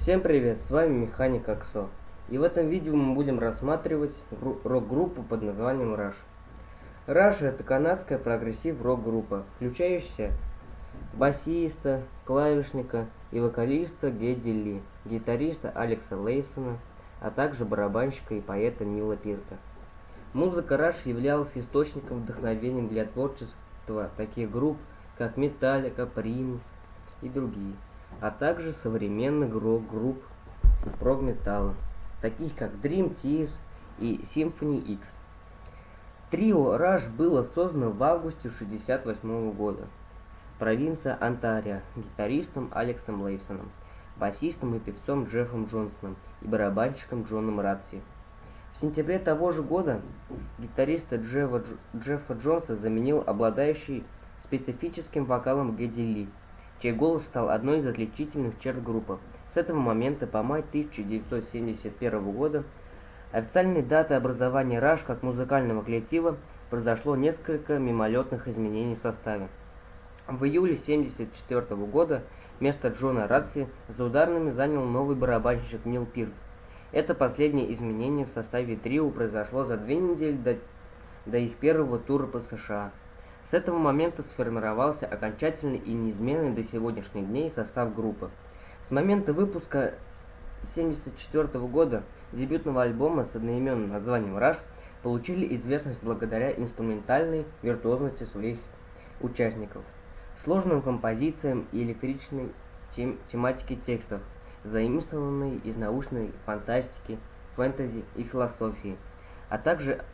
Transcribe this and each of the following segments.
Всем привет, с вами Механик Аксо. И в этом видео мы будем рассматривать рок-группу под названием Rush. Rush это канадская прогрессив рок-группа, включающая басиста, клавишника и вокалиста Гедди Ли, гитариста Алекса Лайфсона, а также барабанщика и поэта Нила Пирта. Музыка Rush являлась источником вдохновения для творчества таких групп, как Metallica, Primus и другие а также современных групп прог-металла, таких как Dream Theater и Symphony X. Трио Rush было создано в августе 1968 года. Провинция Онтарио, гитаристом Алексом Лейсоном, басистом и певцом Джеффом Джонсоном и барабанщиком Джоном Ратси. В сентябре того же года гитариста Джеффа, Джеффа Джонса заменил обладающий специфическим вокалом Гэдди Ли – чей голос стал одной из отличительных черт группы. С этого момента по май 1971 года, официальной датой образования Раш как музыкального коллектива, произошло несколько мимолетных изменений в составе. В июле 1974 года место Джона Радси за ударными занял новый барабанщик Нил Пирт. Это последнее изменение в составе трио произошло за две недели до, до их первого тура по США. С этого момента сформировался окончательный и неизменный до сегодняшних дней состав группы. С момента выпуска 1974 года дебютного альбома с одноименным названием «Rush» получили известность благодаря инструментальной виртуозности своих участников, сложным композициям и электричной тем тематике текстов, заимствованной из научной фантастики, фэнтези и философии, а также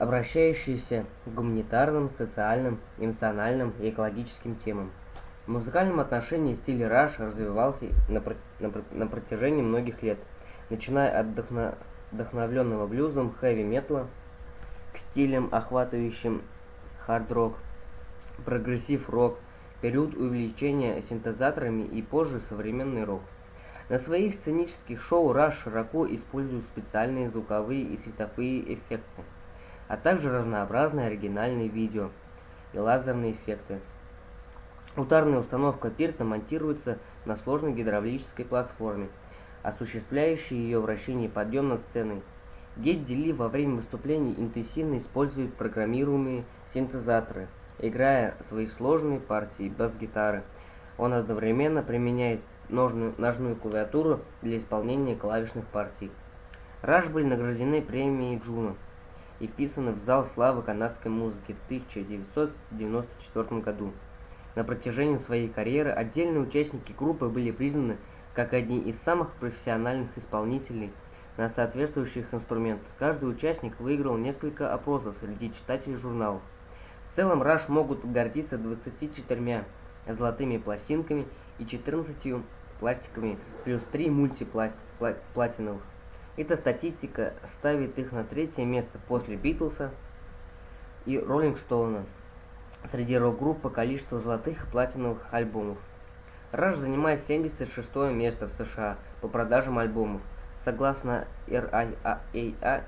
обращающиеся к гуманитарным, социальным, эмоциональным и экологическим темам. В музыкальном отношении стиль раш развивался на, на, на протяжении многих лет, начиная от вдохно, вдохновленного блюзом, хэви-металла к стилям, охватывающим хард-рок, прогрессив-рок, период увеличения синтезаторами и позже современный рок. На своих сценических шоу Rush широко используют специальные звуковые и световые эффекты а также разнообразные оригинальные видео и лазерные эффекты. Ударная установка Пирта монтируется на сложной гидравлической платформе, осуществляющей ее вращение подъем над сценой. Гедди Ли во время выступлений интенсивно использует программируемые синтезаторы, играя свои сложные партии бас-гитары. Он одновременно применяет ножную, ножную клавиатуру для исполнения клавишных партий. Раш были награждены премией Джуна и вписаны в зал славы канадской музыки в 1994 году. На протяжении своей карьеры отдельные участники группы были признаны как одни из самых профессиональных исполнителей на соответствующих инструментах. Каждый участник выиграл несколько опросов среди читателей журналов. В целом Rush могут гордиться 24 золотыми пластинками и 14 пластиками плюс 3 мультиплатиновых. Эта статистика ставит их на третье место после Битлса и Роллинг Стоуна среди рок-групп по количеству золотых и платиновых альбомов. Rush занимает 76 место в США по продажам альбомов. Согласно RIAA,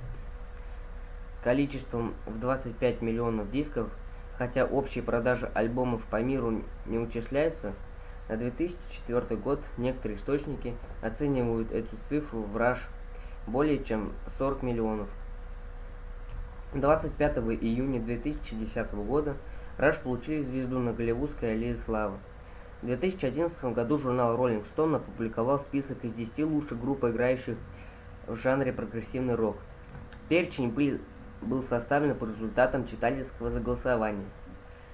с количеством в 25 миллионов дисков, хотя общие продажи альбомов по миру не учисляются, на 2004 год некоторые источники оценивают эту цифру в Rush более чем 40 миллионов. 25 июня 2010 года Раш получили звезду на Голливудской аллее славы. В 2011 году журнал Rolling Stone опубликовал список из 10 лучших групп, играющих в жанре прогрессивный рок. Перечень был, был составлен по результатам читательского заголосования.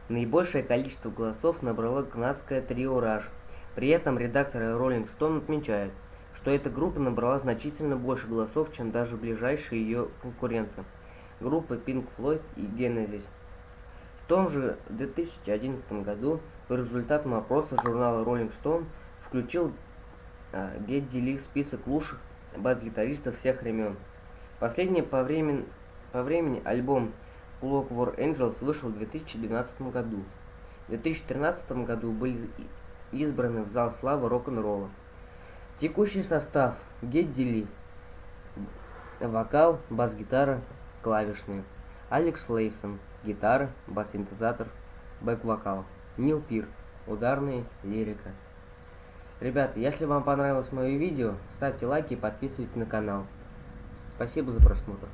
Наибольшее количество голосов набрало канадское трио Rush. При этом редакторы Rolling Stone отмечают, что эта группа набрала значительно больше голосов, чем даже ближайшие ее конкуренты, группы Pink Floyd и Genesis. В том же 2011 году по результатам опроса журнала Rolling Stone включил э, Гедди Ли в список лучших бас-гитаристов всех времен. Последний по времени, по времени альбом Clockwork Angels вышел в 2012 году. В 2013 году были избраны в зал славы рок-н-ролла. Текущий состав. Гедди Ли. Вокал, бас-гитара, клавишные. Алекс Лейсон. Гитара, бас-синтезатор, бэк-вокал. Нил Пир. Ударные, лирика. Ребята, если вам понравилось мое видео, ставьте лайки и подписывайтесь на канал. Спасибо за просмотр.